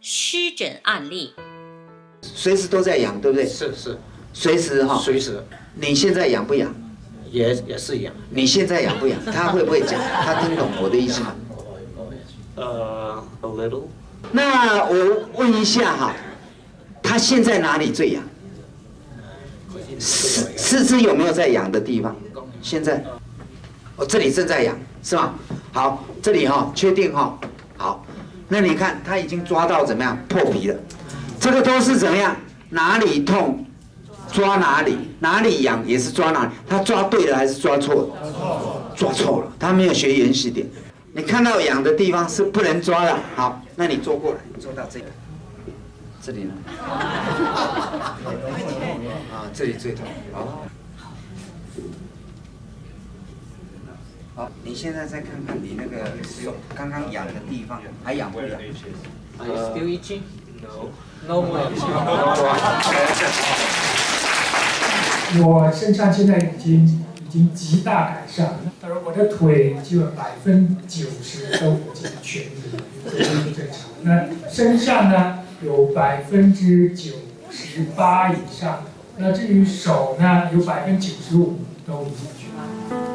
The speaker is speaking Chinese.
湿疹案例。随时都在痒，对不对？是是，随时哈。随时。你现在痒不痒？也也是痒。你现在痒不痒？他会不会讲？他听懂我的意思吗？呃，a little。那我问一下哈，他现在哪里最痒？四四肢有没有在痒的地方？现在，哦，这里正在痒，是吗？好，这里哈，确定哈？好，那你看他已经抓到怎么样破皮了？这个都是怎么样？哪里痛，抓哪里；哪里痒也是抓哪里。他抓对了还是抓错了？抓错了，他没有学原始点。你看到痒的地方是不能抓的。好，那你坐过来，坐到这里，这里呢？啊，这里最痛。好，好，你现在再看看你那个手刚刚痒的地方还痒不痒？Are you still itching? No. No more. 我身上现在已经已经极大改善了，而我的腿基本百分之九十都已经痊愈了，这是正常。那身上呢，有百分之九十八以上，那至于手呢，有百分之九十五都已经痊愈。